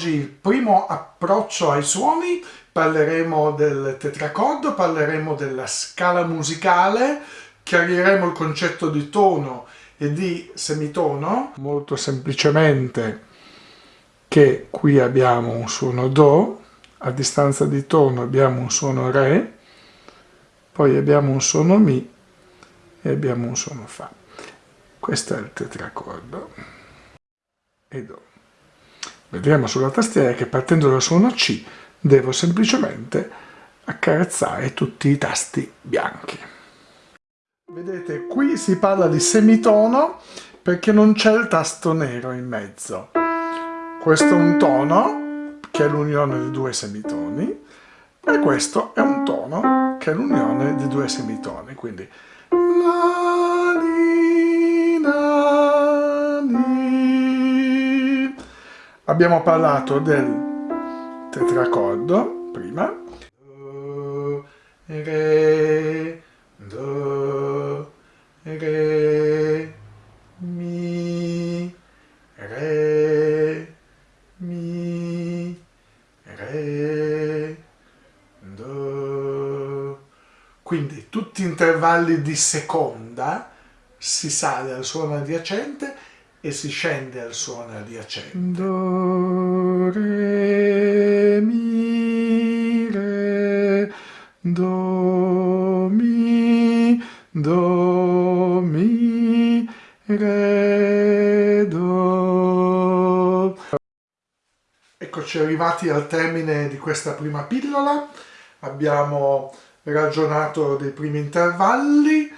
oggi il primo approccio ai suoni, parleremo del tetracordo, parleremo della scala musicale, chiariremo il concetto di tono e di semitono, molto semplicemente che qui abbiamo un suono Do, a distanza di tono abbiamo un suono Re, poi abbiamo un suono Mi e abbiamo un suono Fa. Questo è il tetracordo e Do. Vedremo sulla tastiera che partendo dal suono C devo semplicemente accarezzare tutti i tasti bianchi. Vedete, qui si parla di semitono perché non c'è il tasto nero in mezzo. Questo è un tono, che è l'unione di due semitoni, e questo è un tono, che è l'unione di due semitoni. Quindi la, li, la, Abbiamo parlato del tetracordo prima. Do, re, do, re, mi, re, mi, re, do. Quindi tutti intervalli di seconda si sale al suono adiacente e si scende al suono adiacente. Do, re, mi, re, do, mi, do, mi, re, do. Eccoci arrivati al termine di questa prima pillola. Abbiamo ragionato dei primi intervalli,